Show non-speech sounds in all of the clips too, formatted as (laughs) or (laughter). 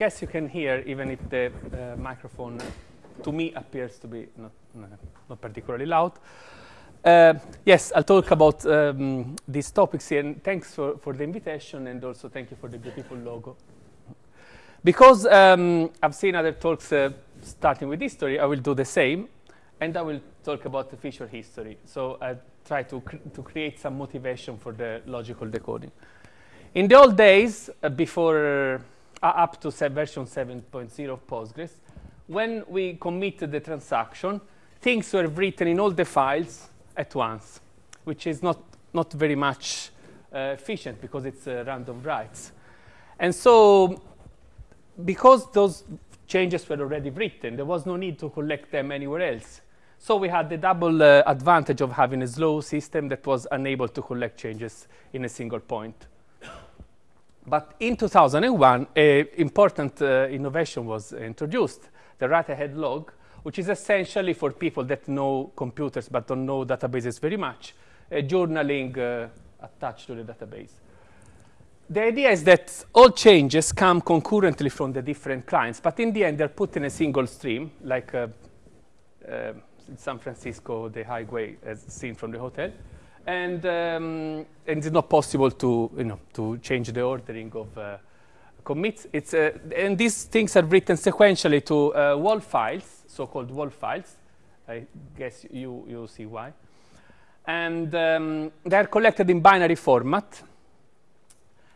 guess you can hear even if the uh, microphone to me appears to be not, not particularly loud. Uh, yes, I'll talk about um, these topics here, and thanks for, for the invitation, and also thank you for the beautiful logo. Because um, I've seen other talks uh, starting with history, I will do the same, and I will talk about the feature history. So I try to, cr to create some motivation for the logical decoding. In the old days, uh, before up to version 7.0 of Postgres, when we committed the transaction, things were written in all the files at once, which is not, not very much uh, efficient because it's uh, random writes. And so because those changes were already written, there was no need to collect them anywhere else. So we had the double uh, advantage of having a slow system that was unable to collect changes in a single point. But in 2001, an important uh, innovation was introduced, the write-ahead log, which is essentially for people that know computers but don't know databases very much, journaling uh, attached to the database. The idea is that all changes come concurrently from the different clients, but in the end they're put in a single stream, like uh, uh, in San Francisco, the highway as seen from the hotel and, um, and it's not possible to, you know, to change the ordering of uh, commits. It's, uh, and these things are written sequentially to uh, WAL files, so-called WAL files. I guess you, you see why. And um, they're collected in binary format.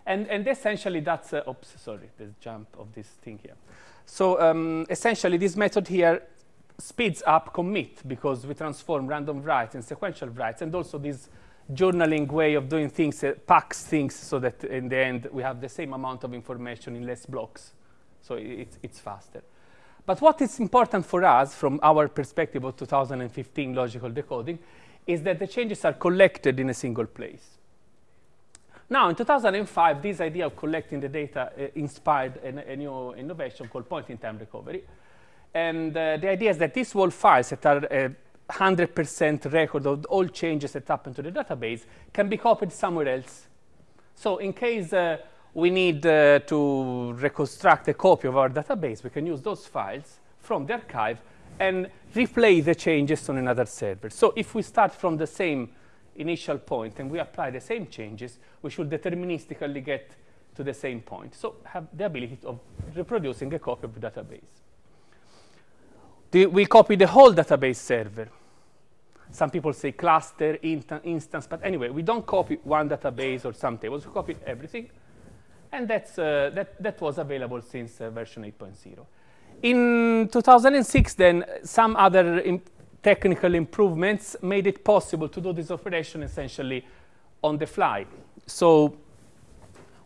And, and essentially that's, uh, oops, sorry, the jump of this thing here. So um, essentially this method here speeds up commit because we transform random writes and sequential writes and also this journaling way of doing things uh, packs things so that in the end we have the same amount of information in less blocks. So it's, it's faster. But what is important for us from our perspective of 2015 logical decoding is that the changes are collected in a single place. Now, in 2005, this idea of collecting the data uh, inspired a, a, new innovation called point-in-time recovery. And uh, the idea is that these WAL files that are uh, 100% record of all changes that happen to the database can be copied somewhere else. So in case uh, we need uh, to reconstruct a copy of our database, we can use those files from the archive and replay the changes on another server. So if we start from the same initial point and we apply the same changes, we should deterministically get to the same point. So have the ability of reproducing a copy of the database. The, we copy the whole database server. Some people say cluster, instance, but anyway, we don't copy one database or some tables, we copy everything. And that's, uh, that, that was available since uh, version 8.0. In 2006, then, some other technical improvements made it possible to do this operation essentially on the fly. So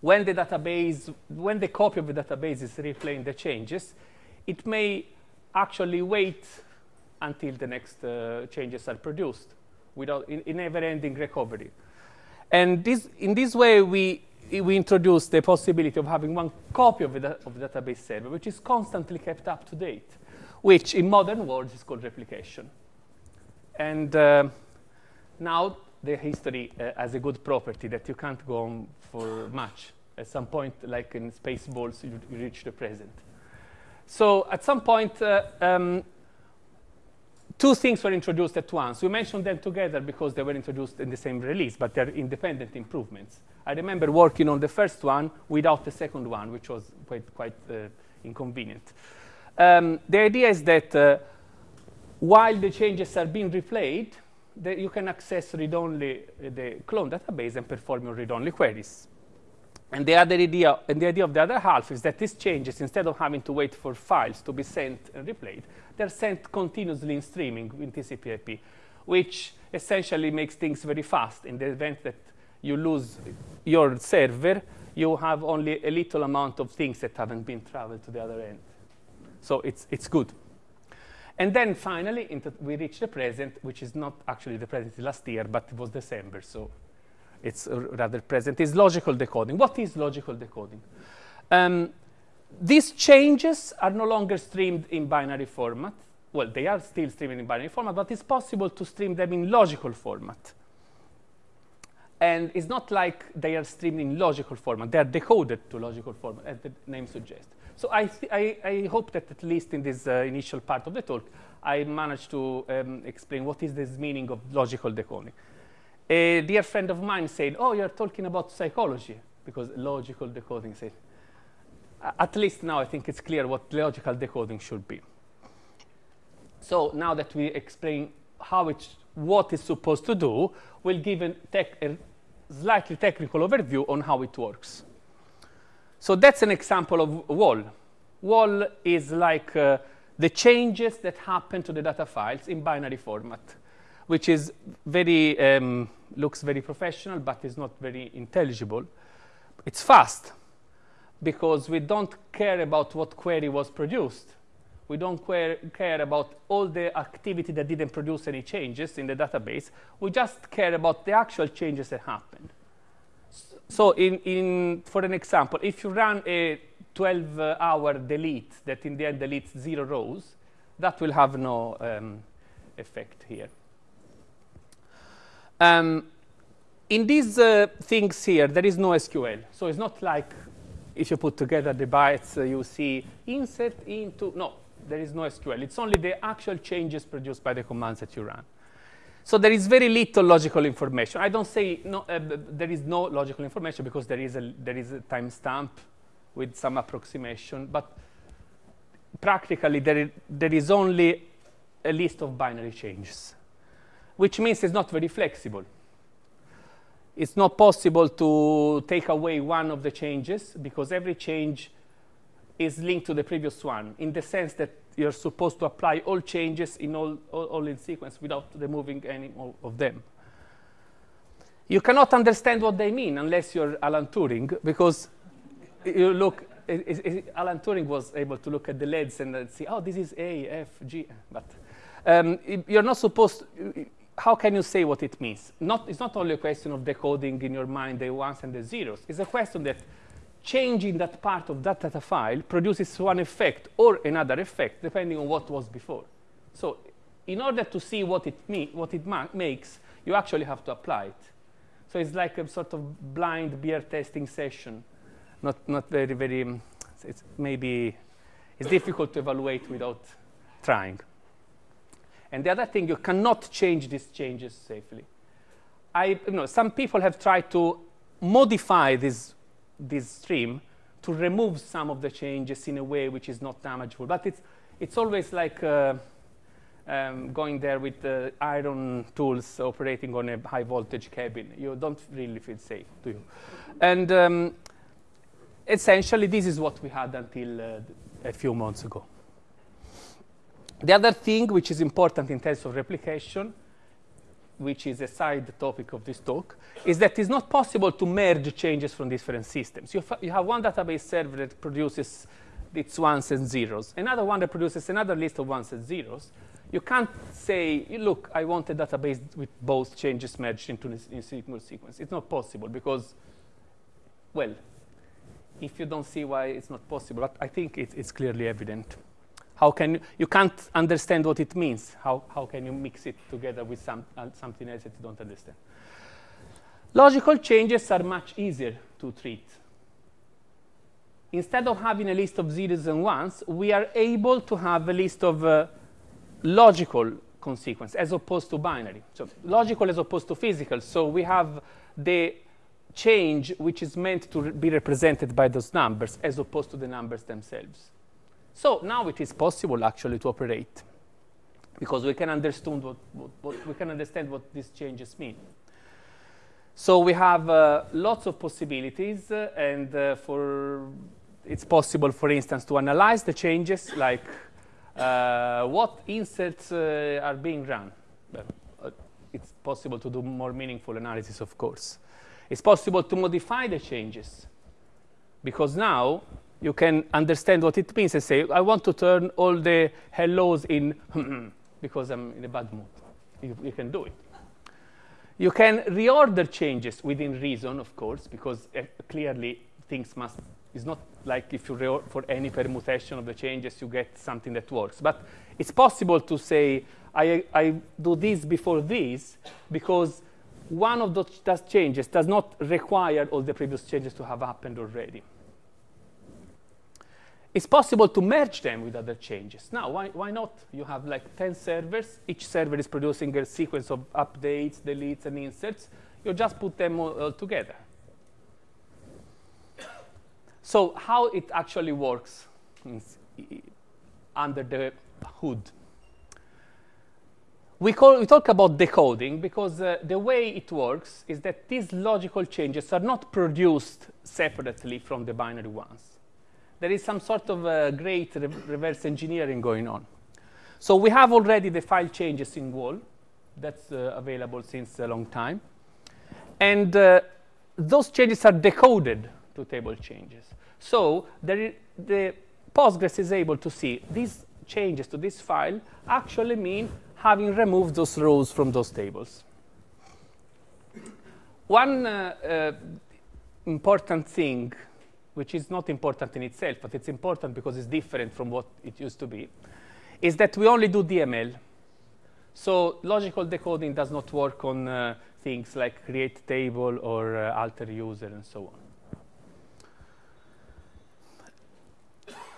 when the database, when the copy of the database is replaying the changes, it may actually wait until the next uh, changes are produced without in, in never-ending recovery. And this, in this way, we, we introduce the possibility of having one copy of the, of the database server, which is constantly kept up to date, which in modern words is called replication. And uh, now the history uh, has a good property that you can't go on for much. At some point, like in Spaceballs, you, you reach the present. So at some point, uh, um, two things were introduced at once. We mentioned them together because they were introduced in the same release, but they're independent improvements. I remember working on the first one without the second one, which was quite, quite uh, inconvenient. Um, the idea is that uh, while the changes are being replayed, you can access read-only uh, the clone database and perform your read-only queries. And the other idea, and the idea of the other half is that these changes, instead of having to wait for files to be sent and replayed, they're sent continuously in streaming in TCP/IP, which essentially makes things very fast. In the event that you lose your server, you have only a little amount of things that haven't been traveled to the other end. So it's, it's good. And then finally, we reach the present, which is not actually the present last year, but it was December, so it's rather present, is logical decoding. What is logical decoding? Um, these changes are no longer streamed in binary format. Well, they are still streamed in binary format, but it's possible to stream them in logical format. And it's not like they are streamed in logical format. They are decoded to logical format, as the name suggests. So I, I, I, hope that at least in this uh, initial part of the talk, I managed to um, explain what is this meaning of logical decoding. A dear friend of mine said, oh, you're talking about psychology, because logical decoding said, at least now I think it's clear what logical decoding should be. So now that we explain how it's, what it's supposed to do, we'll give a, a slightly technical overview on how it works. So that's an example of WAL. WAL is like uh, the changes that happen to the data files in binary format, which is very, um, looks very professional, but is not very intelligible. It's fast because we don't care about what query was produced. We don't care about all the activity that didn't produce any changes in the database. We just care about the actual changes that happened. So in, in, for an example, if you run a 12-hour delete that in the end deletes zero rows, that will have no um, effect here. Um, in these uh, things here, there is no SQL. So it's not like if you put together the bytes, uh, you see insert into, no, there is no SQL. It's only the actual changes produced by the commands that you run. So there is very little logical information. I don't say no, uh, there is no logical information because there is a, there is a timestamp with some approximation, but practically there is, there is only a list of binary changes, which means it's not very flexible. It's not possible to take away one of the changes because every change is linked to the previous one in the sense that you're supposed to apply all changes in all, all, all in sequence without removing any of them. You cannot understand what they mean unless you're Alan Turing, because you look, it, it, Alan Turing was able to look at the LEDs and see, oh, this is A, F, G, but um, you're not supposed, how can you say what it means? Not, it's not only a question of decoding in your mind the ones and the zeros. It's a question that changing that part of that data file produces one effect or another effect depending on what was before. So in order to see what it, what it makes, you actually have to apply it. So it's like a sort of blind beer testing session. Not, not very, very, um, it's maybe, it's difficult to evaluate without trying. And the other thing, you cannot change these changes safely. I, you know, some people have tried to modify this this stream to remove some of the changes in a way which is not damageable. But it's, it's always like uh, um, going there with the iron tools operating on a high voltage cabin. You don't really feel safe, do you? And um, essentially, this is what we had until uh, a few months ago. The other thing which is important in terms of replication which is a side topic of this talk, is that it's not possible to merge changes from different systems. You, you have one database server that produces its ones and zeros, another one that produces another list of ones and zeros. You can't say, look, I want a database with both changes merged into a single sequence. It's not possible because, well, if you don't see why it's not possible, but I think it, it's clearly evident. How can you, you can't understand what it means. How, how can you mix it together with some, uh, something else that you don't understand? Logical changes are much easier to treat. Instead of having a list of zeros and ones, we are able to have a list of uh, logical consequence as opposed to binary. So logical as opposed to physical. So we have the change which is meant to be represented by those numbers as opposed to the numbers themselves. So now it is possible actually to operate because we can understand what, what, what we can understand what these changes mean. So we have uh, lots of possibilities, uh, and uh, for it's possible, for instance, to analyze the changes, like uh, what inserts uh, are being run. Uh, it's possible to do more meaningful analysis, of course. It's possible to modify the changes, because now you can understand what it means and say, I want to turn all the hellos in (laughs) because I'm in a bad mood. You, you, can do it. You can reorder changes within reason, of course, because uh, clearly things must, it's not like if you for any permutation of the changes, you get something that works. But it's possible to say, I, I do this before this because one of those changes does not require all the previous changes to have happened already. It's possible to merge them with other changes. Now, why, why not? You have like 10 servers. Each server is producing a sequence of updates, deletes, and inserts. You just put them all, all together. So how it actually works under the hood. We, call, we talk about decoding because uh, the way it works is that these logical changes are not produced separately from the binary ones. There is some sort of uh, great re reverse engineering going on. So we have already the file changes in WAL. That's uh, available since a long time. And uh, those changes are decoded to table changes. So the Postgres is able to see these changes to this file actually mean having removed those rows from those tables. One uh, uh, important thing, which is not important in itself, but it's important because it's different from what it used to be, is that we only do DML. So logical decoding does not work on uh, things like create table or uh, alter user and so on.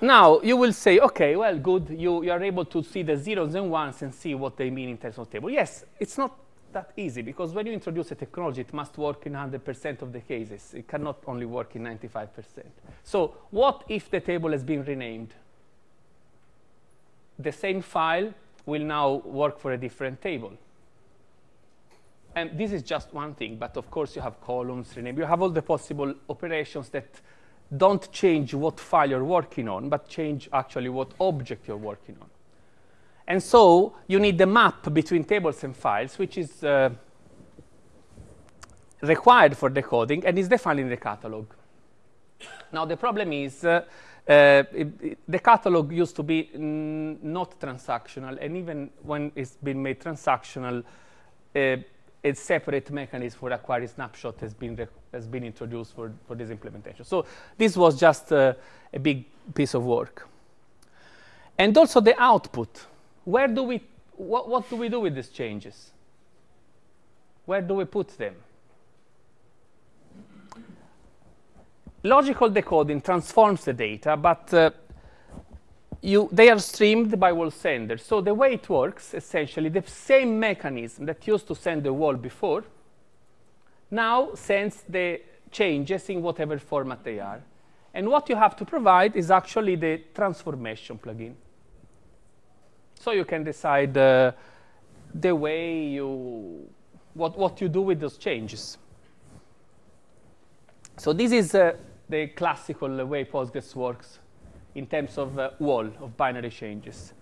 Now, you will say, OK, well, good. You, you are able to see the zeros and ones and see what they mean in terms of table. Yes, it's not that easy, because when you introduce a technology, it must work in 100% of the cases. It cannot only work in 95%. So what if the table has been renamed? The same file will now work for a different table. And this is just one thing, but of course you have columns, rename. You have all the possible operations that don't change what file you're working on, but change actually what object you're working on. And so you need the map between tables and files, which is uh, required for decoding and is defined in the catalog. Now, the problem is uh, uh, it, it, the catalog used to be not transactional, and even when it's been made transactional, uh, a separate mechanism for acquiring snapshot has been, has been introduced for, for this implementation. So this was just uh, a big piece of work. And also the output. Where do we, what, what do we do with these changes? Where do we put them? Logical decoding transforms the data, but uh, you, they are streamed by WAL sender. So the way it works, essentially, the same mechanism that used to send the WAL before now sends the changes in whatever format they are. And what you have to provide is actually the transformation plugin. So you can decide uh, the way you, what, what you do with those changes. So this is uh, the classical way Postgres works in terms of uh, WAL, of binary changes.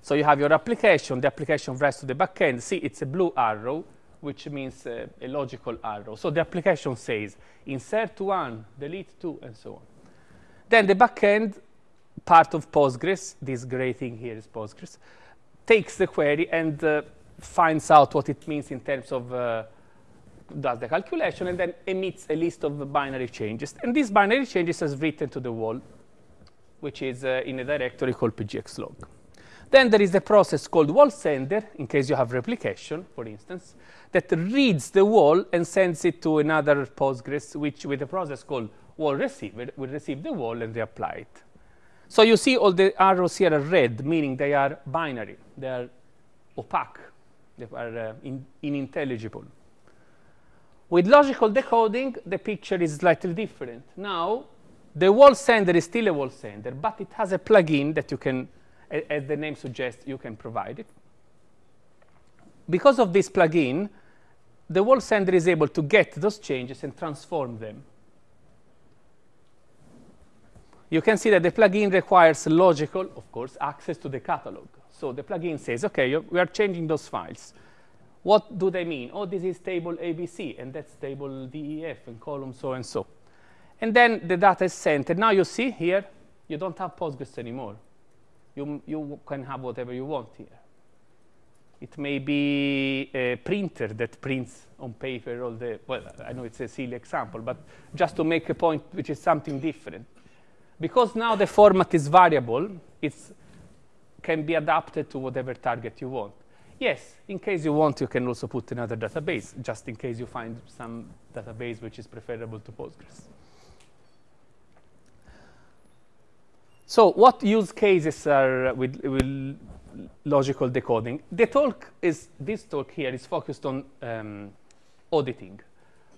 So you have your application, the application writes to the backend. See, it's a blue arrow, which means uh, a logical arrow. So the application says insert one, delete two, and so on. Then the backend, part of Postgres, this gray thing here is Postgres, takes the query and uh, finds out what it means in terms of uh, does the calculation and then emits a list of binary changes. And these binary changes is written to the WAL, which is uh, in a directory called pg_xlog. Then there is the process called WAL sender, in case you have replication, for instance, that reads the WAL and sends it to another Postgres, which with a process called WAL receiver will receive the WAL and reapply it. So you see all the arrows here are red, meaning they are binary. They are opaque. They are uh, in, unintelligible. With logical decoding, the picture is slightly different. Now, the WAL sender is still a WAL sender, but it has a plugin that you can, as the name suggests, you can provide it. Because of this plugin, the WAL sender is able to get those changes and transform them. You can see that the plugin requires logical, of course, access to the catalog. So the plugin says, OK, we are changing those files. What do they mean? Oh, this is table ABC, and that's table DEF, and column so and so. And then the data is sent. And now you see here, you don't have Postgres anymore. You, you can have whatever you want here. It may be a printer that prints on paper all the, well, I know it's a silly example, but just to make a point which is something different. Because now the format is variable, it can be adapted to whatever target you want. Yes, in case you want, you can also put another database, just in case you find some database which is preferable to Postgres. So what use cases are with, with logical decoding? The talk is, this talk here is focused on um, auditing,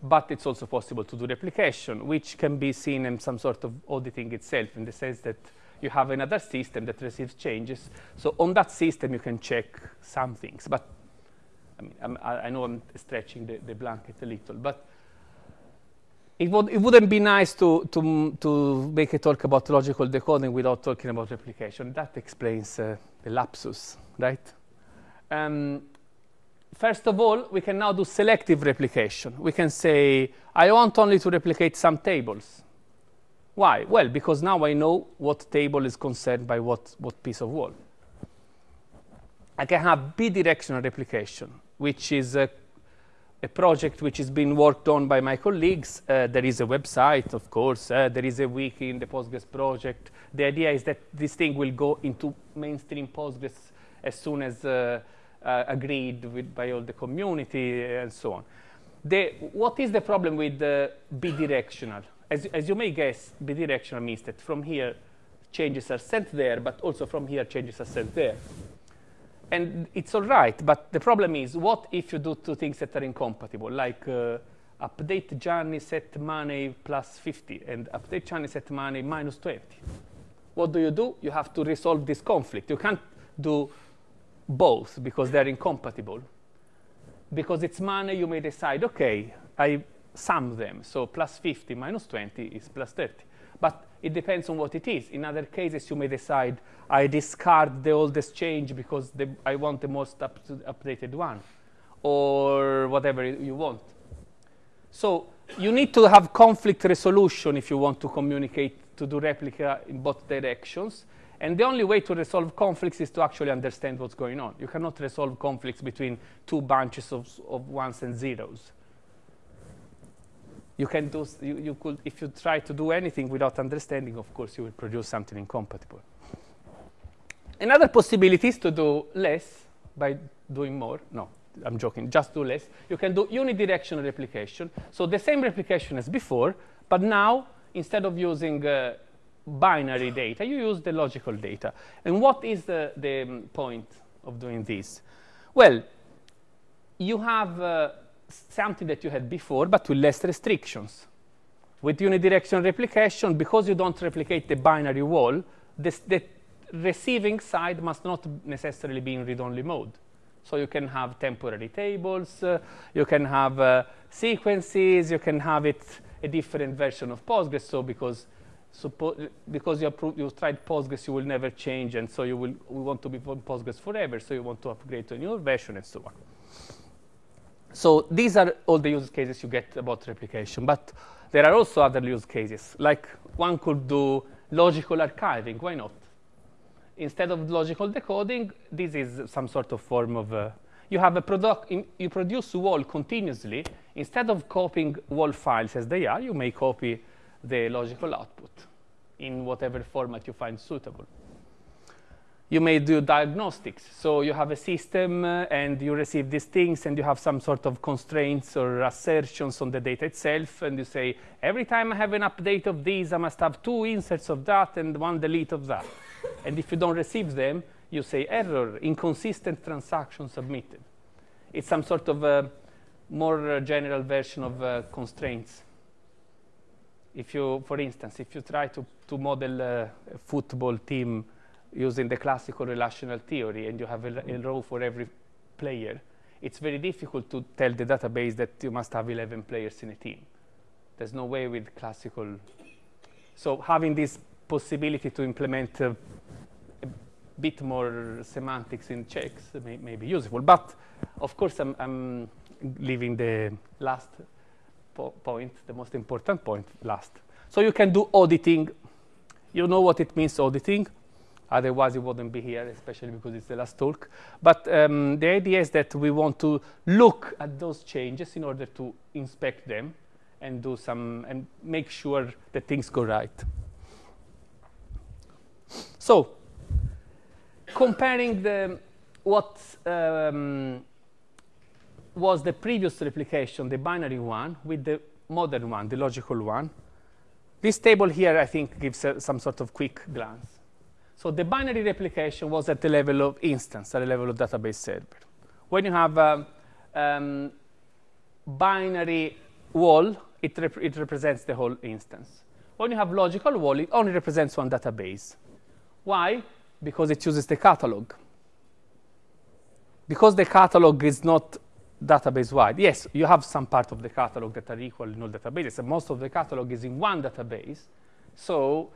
but it's also possible to do replication, which can be seen in some sort of auditing itself in the sense that you have another system that receives changes. So on that system, you can check some things. But I mean, I'm, i know I'm stretching the, the blanket a little, but it, would, it wouldn't be nice to, to, to make a talk about logical decoding without talking about replication. That explains uh, the lapsus, right? Um, first of all, we can now do selective replication. We can say, I want only to replicate some tables. Why? Well, because now I know what table is concerned by what, what piece of WAL. I can have bidirectional replication, which is a, a, project which is being worked on by my colleagues. Uh, there is a website, of course. Uh, there is a wiki in the Postgres project. The idea is that this thing will go into mainstream Postgres as soon as uh, uh agreed with by all the community and so on. The, what is the problem with bidirectional? As, as you may guess, bidirectional means that from here changes are sent there, but also from here changes are sent there. And it's all right, but the problem is, what if you do two things that are incompatible, like uh, update Gianni set money plus 50 and update Gianni set money minus 20? What do you do? You have to resolve this conflict. You can't do both because they're incompatible. Because it's money, you may decide, OK, I sum them. So plus 50 minus 20 is plus 30. But it depends on what it is. In other cases, you may decide, I discard the oldest change because the, I want the most up updated one, or whatever you want. So you need to have conflict resolution if you want to communicate to do replica in both directions. And the only way to resolve conflicts is to actually understand what's going on. You cannot resolve conflicts between two bunches of, of ones and zeros you can do, you, you could, if you try to do anything without understanding, of course, you will produce something incompatible. Another possibility is to do less by doing more. No, I'm joking, just do less. You can do unidirectional replication. So the same replication as before, but now, instead of using uh, binary data, you use the logical data. And what is the, the um, point of doing this? Well, you have uh, something that you had before, but with less restrictions. With unidirectional replication, because you don't replicate the binary WAL, this, the receiving side must not necessarily be in read-only mode. So you can have temporary tables, uh, you can have uh, sequences, you can have it a different version of Postgres. So because because you, you tried Postgres, you will never change, and so you will we want to be on Postgres forever. So you want to upgrade to a newer version, and so on. So these are all the use cases you get about replication. But there are also other use cases. Like one could do logical archiving. Why not? Instead of logical decoding, this is some sort of form of uh, you have a product, you produce WAL continuously. Instead of copying WAL files as they are, you may copy the logical output in whatever format you find suitable you may do diagnostics. So you have a system uh, and you receive these things and you have some sort of constraints or assertions on the data itself. And you say, every time I have an update of these, I must have two inserts of that and one delete of that. and if you don't receive them, you say error, inconsistent transaction submitted. It's some sort of a more general version of uh, constraints. If you, for instance, if you try to, to model a football team using the classical relational theory and you have a, a, row for every player, it's very difficult to tell the database that you must have 11 players in a team. There's no way with classical. So having this possibility to implement uh, a bit more semantics in checks may, may, be useful. But of course, I'm, I'm leaving the last po point, the most important point, last. So you can do auditing. You know what it means, auditing. Otherwise, it wouldn't be here, especially because it's the last talk. But um, the idea is that we want to look at those changes in order to inspect them and do some and make sure that things go right. So, comparing the what um, was the previous replication, the binary one, with the modern one, the logical one. This table here, I think, gives uh, some sort of quick glance. So the binary replication was at the level of instance, at the level of database server. When you have a um, binary WAL, it, rep it represents the whole instance. When you have logical WAL, it only represents one database. Why? Because it uses the catalog. Because the catalog is not database wide. Yes, you have some part of the catalog that are equal in all databases, and most of the catalog is in one database. So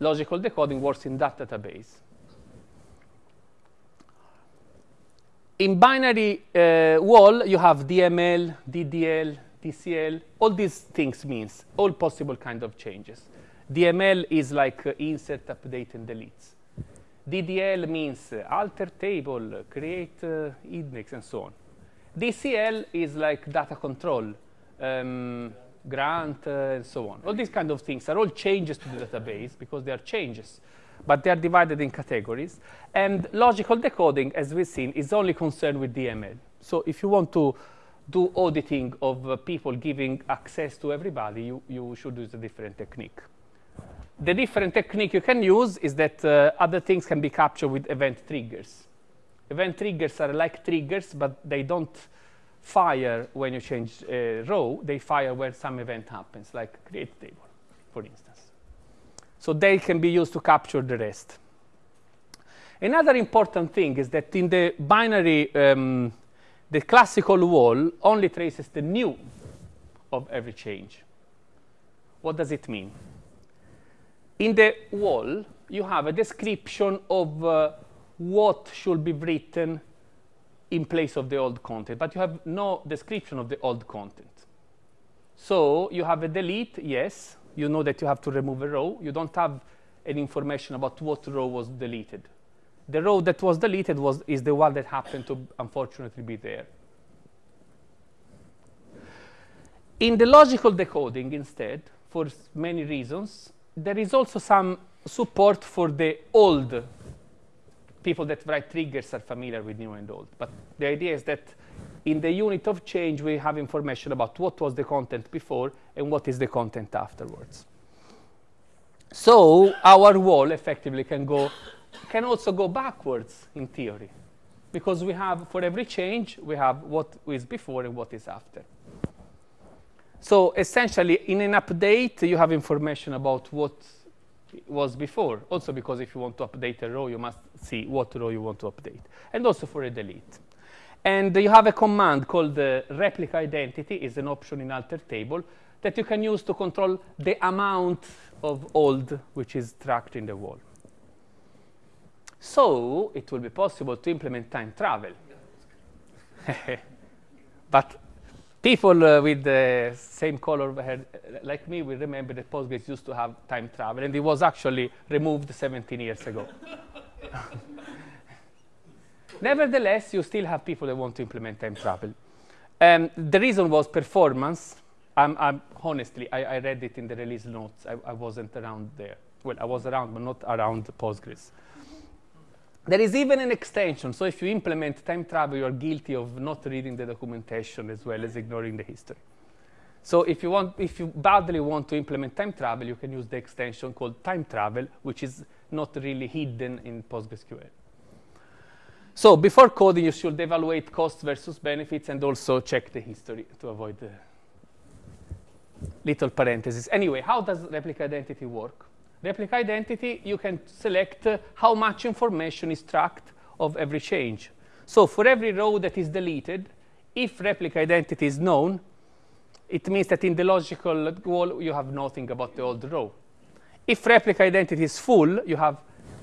logical decoding works in that database. In binary uh, WAL, you have DML, DDL, DCL, all these things means all possible kind of changes. DML is like uh, insert, update, and deletes. DDL means uh, alter table, create uh, index, and so on. DCL is like data control, um, grant, uh, and so on. All these kind of things are all changes to the database because they are changes, but they are divided in categories. And logical decoding, as we've seen, is only concerned with DML. So if you want to do auditing of uh, people giving access to everybody, you, you should use a different technique. The different technique you can use is that uh, other things can be captured with event triggers. Event triggers are like triggers, but they don't fire when you change a row. They fire when some event happens, like create table, for instance. So they can be used to capture the rest. Another important thing is that in the binary, um, the classical WAL only traces the new of every change. What does it mean? In the WAL, you have a description of uh, what should be written in place of the old content, but you have no description of the old content. So you have a delete, yes, you know that you have to remove a row. You don't have any information about what row was deleted. The row that was deleted was, is the one that happened to unfortunately be there. In the logical decoding instead, for many reasons, there is also some support for the old people that write triggers are familiar with new and old. But the idea is that in the unit of change, we have information about what was the content before and what is the content afterwards. So our WAL effectively can go, can also go backwards in theory, because we have for every change we have what is before and what is after. So essentially, in an update, you have information about what was before. Also because if you want to update a row, you must see what row you want to update. And also for a delete. And you have a command called the replica identity, is an option in alter table, that you can use to control the amount of old which is tracked in the WAL. So it will be possible to implement time travel. (laughs) but people uh, with the same color hair like me will remember that Postgres used to have time travel, and it was actually removed 17 years ago. (laughs) Nevertheless, you still have people that want to implement time travel. Um, the reason was performance. I'm, I'm honestly, I, I, read it in the release notes. I, I, wasn't around there. Well, I was around, but not around Postgres. There is even an extension. So if you implement time travel, you are guilty of not reading the documentation as well as ignoring the history. So if you, want, if you badly want to implement time travel, you can use the extension called time travel, which is not really hidden in PostgreSQL. So before coding, you should evaluate costs versus benefits and also check the history to avoid the little parentheses. Anyway, how does replica identity work? Replica identity, you can select uh, how much information is tracked of every change. So for every row that is deleted, if replica identity is known, it means that in the logical WAL you have nothing about the old row. If replica identity is full, you have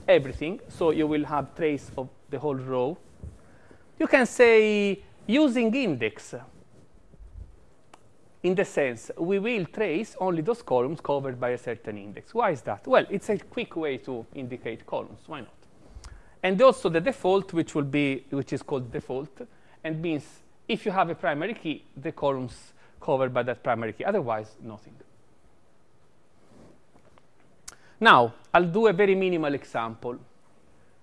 everything, so you will have trace of the whole row. You can say using index in the sense we will trace only those columns covered by a certain index. Why is that? Well, it's a quick way to indicate columns. Why not? And also the default, which will be, which is called default, and means if you have a primary key, the columns covered by that primary key. Otherwise, nothing. Now, I'll do a very minimal example.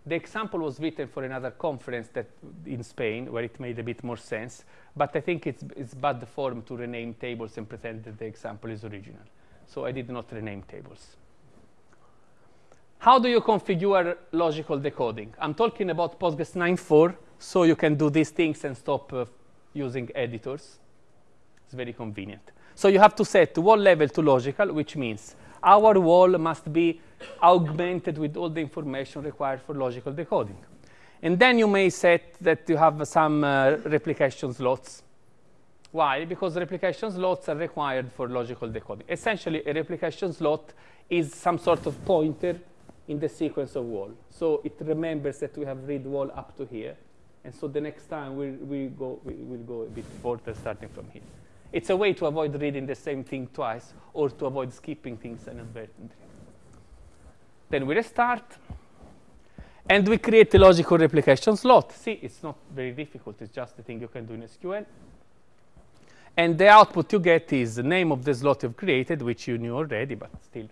The example was written for another conference that in Spain, where it made a bit more sense. But I think it's, it's bad form to rename tables and pretend that the example is original. So I did not rename tables. how do you configure logical decoding? I'm talking about Postgres 9.4, so you can do these things and stop uh, using editors. It's very convenient. So you have to set WAL level to logical, which means our WAL must be augmented with all the information required for logical decoding. And then you may set that you have some uh, replication slots. Why? Because replication slots are required for logical decoding. Essentially, a replication slot is some sort of pointer in the sequence of WAL. So it remembers that we have read WAL up to here. And so the next time we, we go, we will go a bit further starting from here. It's a way to avoid reading the same thing twice or to avoid skipping things inadvertently. Then we restart. And we create a logical replication slot. See, it's not very difficult. It's just a thing you can do in SQL. And the output you get is the name of the slot you've created, which you knew already, but still.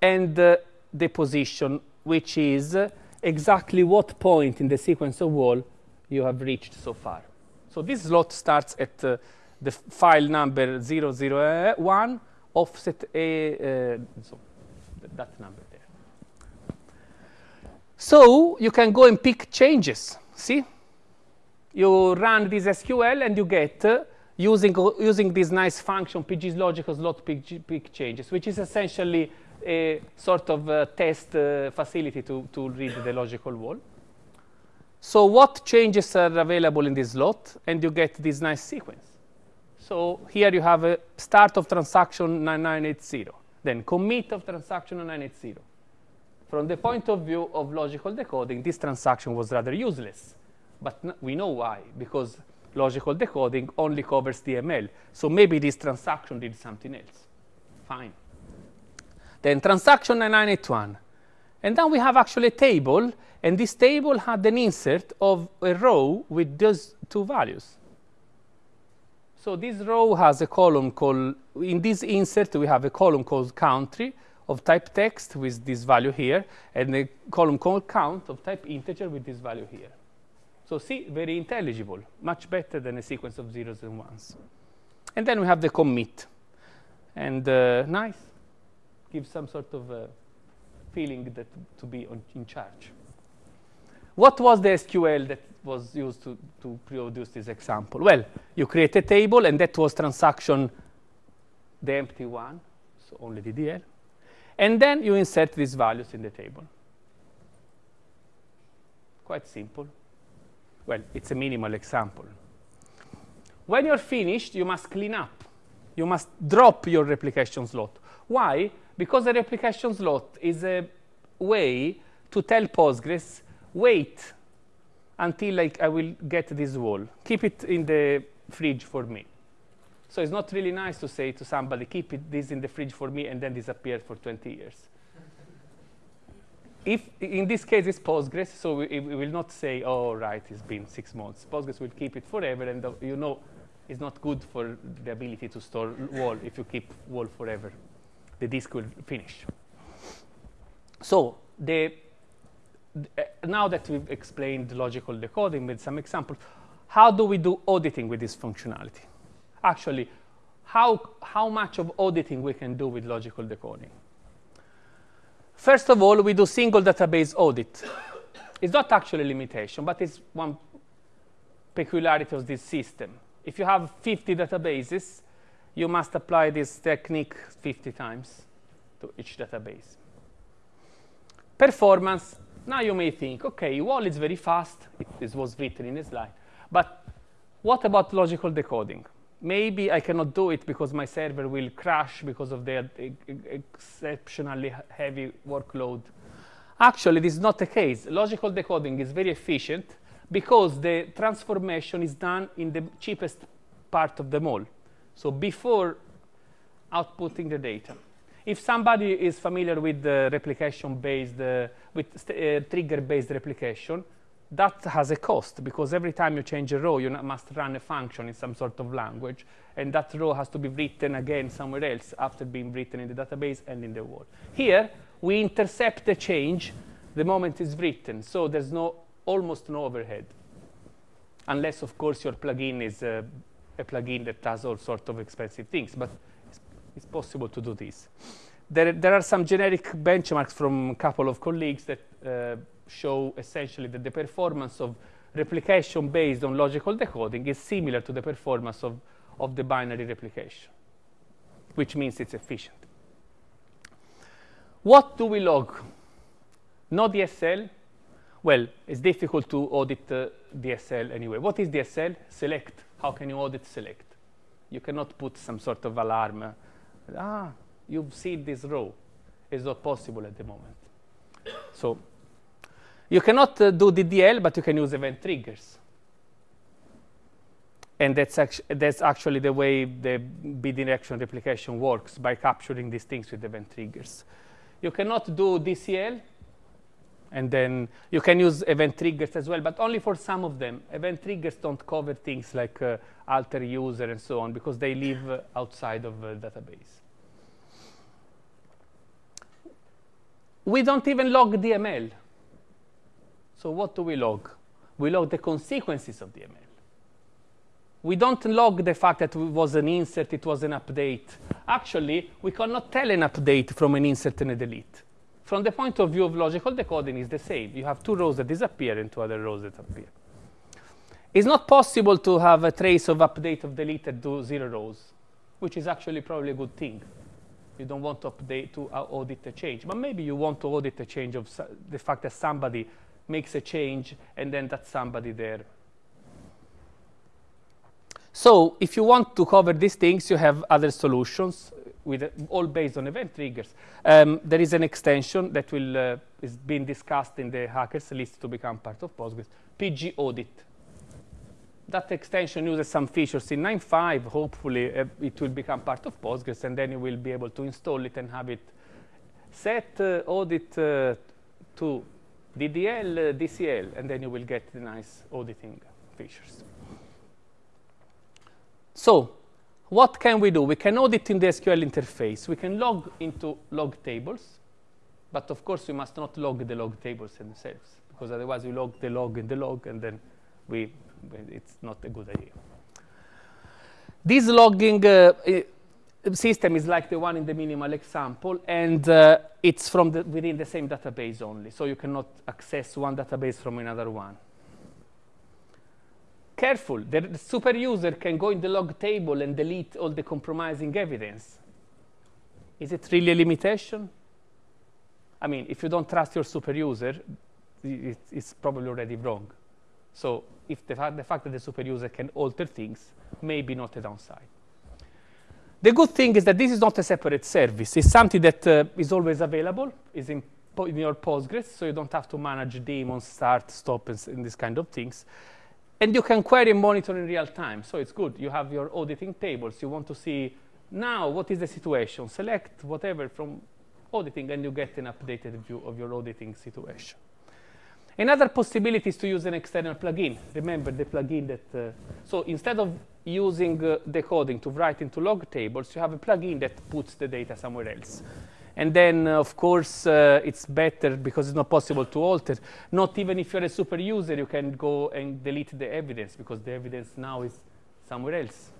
And uh, the position, which is uh, exactly what point in the sequence of WAL you have reached so far. So this slot starts at uh, the file number 001, offset A, uh, so that number there. So you can go and pick changes. See? You run this SQL and you get, uh, using, using this nice function, pg's logical slot pick, pick changes, which is essentially a sort of uh, test uh, facility to, to read the logical WAL. So what changes are available in this slot? And you get this nice sequence. So here you have a start of transaction 9980, then commit of transaction 980. From the point of view of logical decoding, this transaction was rather useless. But we know why, because logical decoding only covers DML. So maybe this transaction did something else. Fine. Then transaction 9981. And then we have actually a table, and this table had an insert of a row with those two values. So this row has a column called, in this insert, we have a column called country of type text with this value here, and a column called count of type integer with this value here. So see, very intelligible, much better than a sequence of zeros and ones. And then we have the commit. And uh, nice gives some sort of uh, feeling that to be on, in charge. What was the SQL that was used to, to produce this example? Well, you create a table, and that was transaction, the empty one, so only DDL. And then you insert these values in the table. Quite simple. Well, it's a minimal example. When you're finished, you must clean up. You must drop your replication slot. Why? Because the replication slot is a way to tell Postgres, wait until like, I will get this WAL. Keep it in the fridge for me. So it's not really nice to say to somebody, keep it, this in the fridge for me and then disappear for 20 years. if in this case it's Postgres, so we, we, will not say, oh, right, it's been six months. Postgres will keep it forever, and the, you know it's not good for the ability to store WAL if you keep WAL forever the disk will finish. So the, uh, now that we've explained logical decoding with some examples, how do we do auditing with this functionality? Actually, how, how much of auditing we can do with logical decoding? First of all, we do single database audit. it's not actually a limitation, but it's one peculiarity of this system. If you have 50 databases, you must apply this technique 50 times to each database. Performance, now you may think, okay, WAL is very fast. This was written in a slide. But what about logical decoding? Maybe I cannot do it because my server will crash because of the exceptionally heavy workload. Actually, this is not the case. Logical decoding is very efficient because the transformation is done in the cheapest part of them all. So before outputting the data. If somebody is familiar with the replication-based, uh, with uh, trigger-based replication, that has a cost because every time you change a row, you must run a function in some sort of language, and that row has to be written again somewhere else after being written in the database and in the WAL. Here, we intercept the change the moment it's written, so there's no almost no overhead, unless, of course, your plugin is uh, a plugin that does all sorts of expensive things, but it's, possible to do this. there, there are some generic benchmarks from a couple of colleagues that uh, show essentially that the performance of replication based on logical decoding is similar to the performance of, of the binary replication, which means it's efficient. What do we log? No DSL. Well, it's difficult to audit uh, DSL anyway. What is DSL? Select. How can you audit select? You cannot put some sort of alarm. Uh, ah, you've seen this row. It's not possible at the moment. So you cannot uh, do DDL, but you can use event triggers. And that's, actu that's actually the way the bidirectional replication works, by capturing these things with event triggers. You cannot do DCL, and then you can use event triggers as well, but only for some of them. Event triggers don't cover things like uh, alter user and so on, because they live uh, outside of the database. We don't even log DML. So what do we log? We log the consequences of DML. We don't log the fact that it was an insert, it was an update. Actually, we cannot tell an update from an insert and a delete. From the point of view of logical decoding, is the same. You have two rows that disappear and two other rows that appear. It's not possible to have a trace of update of deleted zero rows, which is actually probably a good thing. You don't want to update to uh, audit a change, but maybe you want to audit a change of the fact that somebody makes a change and then that somebody there. So if you want to cover these things, you have other solutions with uh, all based on event triggers. Um, there is an extension that will uh, is being discussed in the hackers list to become part of Postgres, PG Audit. That extension uses some features in 9.5. Hopefully, uh, it will become part of Postgres, and then you will be able to install it and have it set uh, audit uh, to DDL, uh, DCL, and then you will get the nice auditing features. So what can we do? We can audit in the SQL interface. We can log into log tables, but of course we must not log the log tables themselves, because otherwise we log the log in the log, and then we, it's not a good idea. This logging uh, system is like the one in the minimal example, and uh, it's from the, within the same database only, so you cannot access one database from another one. Careful, the super user can go in the log table and delete all the compromising evidence. Is it really a limitation? I mean, if you don't trust your super user, it's probably already wrong. So if the, fa the fact that the super user can alter things may be not a downside. The good thing is that this is not a separate service. It's something that uh, is always available, is in, in, your Postgres, so you don't have to manage daemons, start, stop, and, and these kind of things. And you can query and monitor in real time, so it's good. You have your auditing tables. You want to see now what is the situation. Select whatever from auditing, and you get an updated view of your auditing situation. Another possibility is to use an external plugin. Remember the plugin that, uh, so instead of using uh, decoding to write into log tables, you have a plugin that puts the data somewhere else. And then, uh, of course, uh, it's better because it's not possible to alter. Not even if you're a super user, you can go and delete the evidence because the evidence now is somewhere else.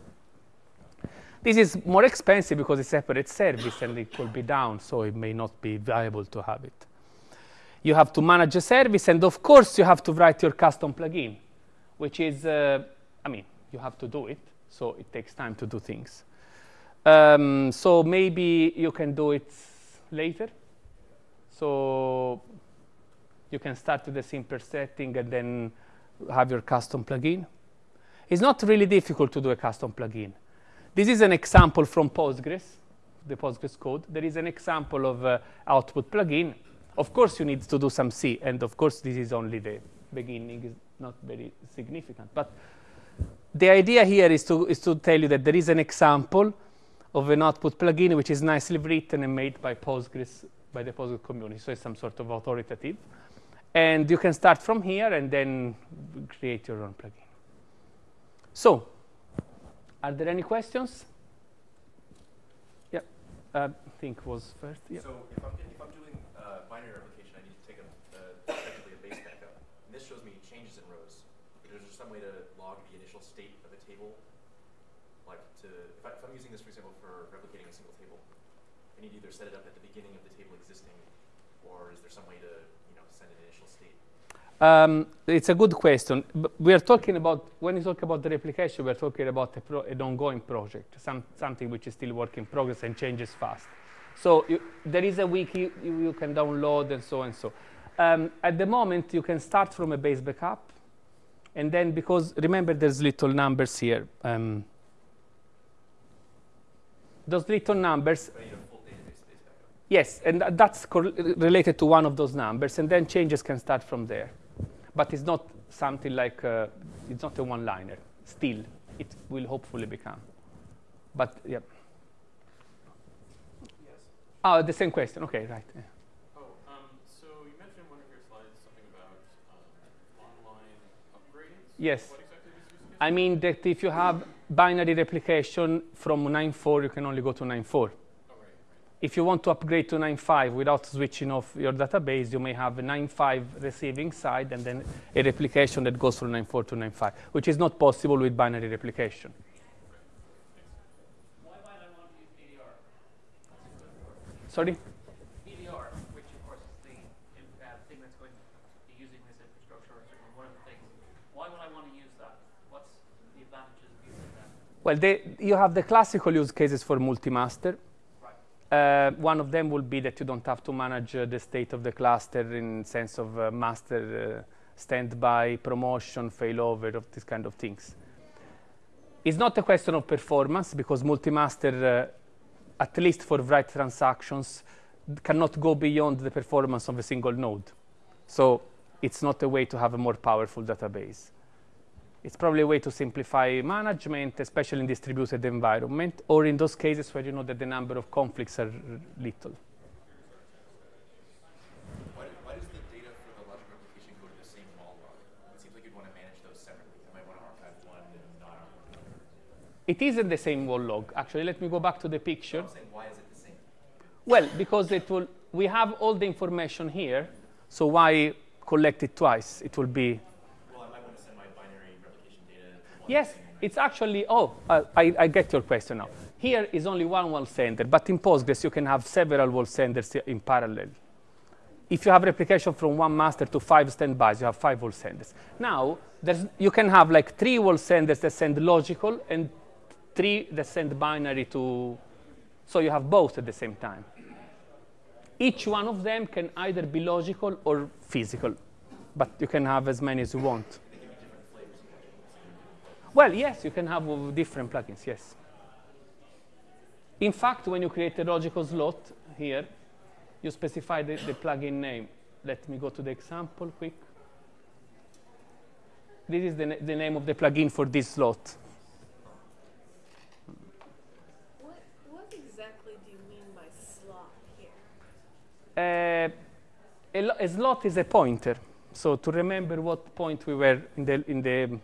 This is more expensive because it's a separate service and it could be down, so it may not be viable to have it you have to manage a service, and of course you have to write your custom plugin, which is, uh, I mean, you have to do it, so it takes time to do things. Um, so maybe you can do it later. So you can start with a simple setting and then have your custom plugin. It's not really difficult to do a custom plugin. This is an example from Postgres, the Postgres code. There is an example of uh, output plugin. Of course, you need to do some C, and of course, this is only the beginning, is not very significant. But the idea here is to, is to tell you that there is an example of an output plugin which is nicely written and made by Postgres, by the Postgres community. So it's some sort of authoritative. And you can start from here and then create your own plugin. So, are there any questions? Yeah, I think was first. Yeah. So if I'm, if I'm doing binary replication, I need to take a, uh, effectively a base backup. And this shows me changes in rows. Is there some way to log the initial state of a table? Like to, if, I, am using this, for example, for replicating a single table, I need to either set it up at the beginning of the table existing, or is there some way to, you know, send an initial state? Um, it's a good question. B- we are talking about, when you talk about the replication, we're talking about a pro- an ongoing project, some, something which is still work in progress and changes fast. So you, there is a wiki you, you can download and so and so. Um, at the moment, you can start from a base backup. And then because, remember, there's little numbers here. Um, those little numbers But I need a full database base backup. Yes, and tha- that's related to one of those numbers, and then changes can start from there. But it's not something like, uh, it's not a one-liner. Still, it will hopefully become. But, yeah. Yes. Oh, the same question. Okay, right. yeah. Oh, um, so you mentioned in one of your slides something about um, online upgrades. Yes. Exactly is using it? I mean that if you have binary replication from 9.4, you can only go to 9.4. If you want to upgrade to 9.5 without switching off your database, you may have a 9.5 receiving side and then a replication that goes from 9.4 to 9.5, which is not possible with binary replication. Why might I want to use BDR? Sorry? BDR, which of course is the uh, thing that's going to be using this infrastructure, or certainly one of the things. Why would I want to use that? What's the advantages of using that? Well, they, you have the classical use cases for multi-master. Uh, one of them will be that you don't have to manage uh, the state of the cluster in sense of uh, master uh, standby, promotion, failover, of these kind of things. It's not a question of performance because multi-master, uh, at least for write transactions, cannot go beyond the performance of a single node. So it's not a way to have a more powerful database. It's probably a way to simplify management, especially in distributed environment, or in those cases where you know that the number of conflicts are little. Why, why does the data for the logic replication go to the same WAL log? It seems like you'd want to manage those separately. I might want to archive one and not archive another. It isn't the same WAL log. Actually, let me go back to the picture. Saying, why is it the same? Well, because it will, we have all the information here, so why collect it twice? It will be, Well, I might want to send my binary replication data to one yes, it's actually, oh, uh, I, I get your question now. Here is only one WAL sender, but in Postgres you can have several WAL senders in parallel. If you have replication from one master to five standbys, you have five WAL senders. Now, you can have like three WAL senders that send logical and three that send binary to, so you have both at the same time. Each one of them can either be logical or physical, but you can have as many as you want. Well, yes, you can have different plugins, yes. In fact, when you create a logical slot here, you specify the, the plugin name. Let me go to the example quick. This is the, na- the name of the plugin for this slot. What, what exactly do you mean by slot here? Uh, a, a slot is a pointer. So to remember what point we were in the, in the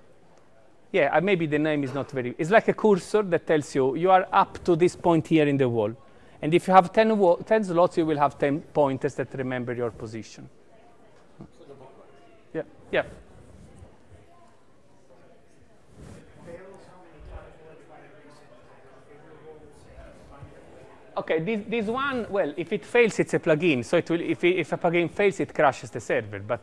yeah, uh, maybe the name is not very, it's like a cursor that tells you you are up to this point here in the WAL. And if you have 10, 10 slots, you will have 10 pointers that remember your position. Yeah, yeah. Okay, this, this one, well, if it fails, it's a plugin. So it will, if, if a plugin fails, it crashes the server. But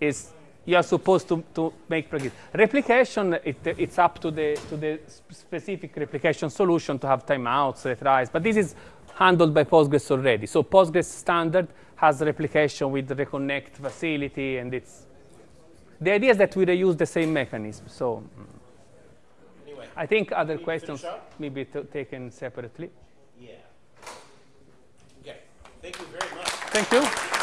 is you are supposed to, to make plugin. Replication, it, it's up to the, to the specific replication solution to have timeouts, retries. But this is handled by Postgres already. So Postgres standard has replication with reconnect facility, and it's the idea is that we reuse the same mechanism. So Anyway, I think other questions may be taken separately. yeah. Okay, thank you very much. Thank you.